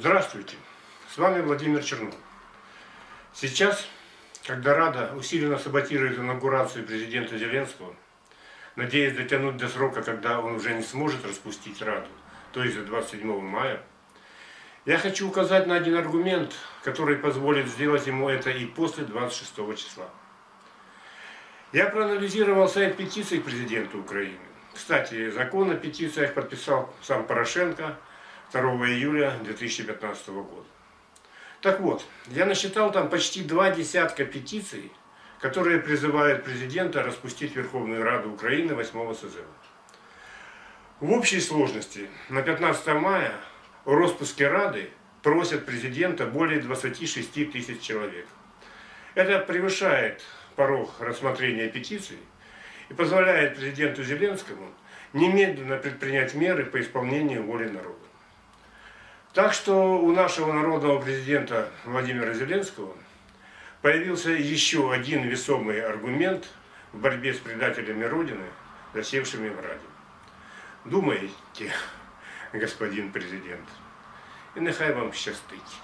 Здравствуйте, с вами Владимир Чернов. Сейчас, когда Рада усиленно саботирует инаугурацию президента Зеленского, надеясь дотянуть до срока, когда он уже не сможет распустить Раду, то есть до 27 мая, я хочу указать на один аргумент, который позволит сделать ему это и после 26 числа. Я проанализировал сайт петиций к президенту Украины. Кстати, закон о петициях подписал сам Порошенко – 2 июля 2015 года. Так вот, я насчитал там почти два десятка петиций, которые призывают президента распустить Верховную Раду Украины 8 созыва. В общей сложности на 15 мая о распуске Рады просят президента более 26 тысяч человек. Это превышает порог рассмотрения петиций и позволяет президенту Зеленскому немедленно предпринять меры по исполнению воли народа. Так что у нашего народного президента Владимира Зеленского появился еще один весомый аргумент в борьбе с предателями Родины, засевшими в Раді. Думаете, господин президент, і нехай вам щастить.